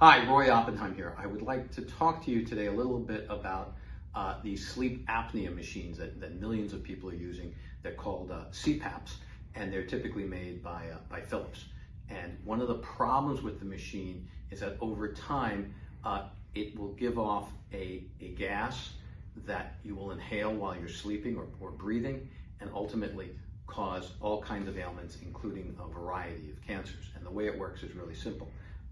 Hi, Roy Oppenheim here. I would like to talk to you today a little bit about uh, these sleep apnea machines that, that, millions of people are using. They're called uh, CPAPs, and they're typically made by, uh, by Philips. And one of the problems with the machine is that over time, uh, it will give off a, a gas that you will inhale while you're sleeping or, or breathing, and ultimately cause all kinds of ailments, including a variety of cancers. And the way it works is really simple.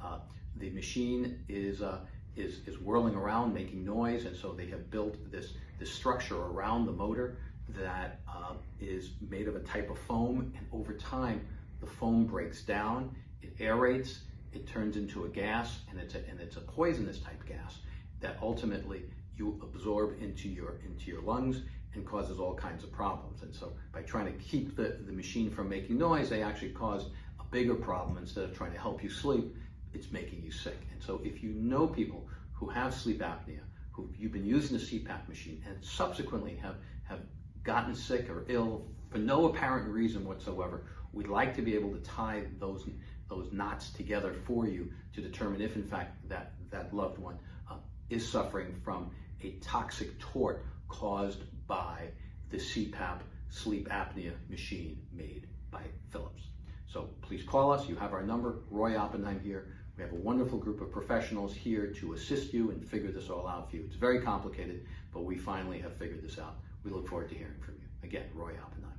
Uh, the machine is, uh, is, is whirling around, making noise, and so they have built this, this structure around the motor that uh, is made of a type of foam, and over time, the foam breaks down, it aerates, it turns into a gas, and it's a, and it's a poisonous type gas that ultimately you absorb into your, into your lungs and causes all kinds of problems. And so by trying to keep the, the machine from making noise, they actually cause a bigger problem instead of trying to help you sleep it's making you sick. And so if you know people who have sleep apnea, who you've been using the CPAP machine and subsequently have, have gotten sick or ill for no apparent reason whatsoever, we'd like to be able to tie those, those knots together for you to determine if in fact that, that loved one uh, is suffering from a toxic tort caused by the CPAP sleep apnea machine made by Philips. So please call us. You have our number. Roy Oppenheim here. We have a wonderful group of professionals here to assist you and figure this all out for you. It's very complicated, but we finally have figured this out. We look forward to hearing from you. Again, Roy Oppenheim.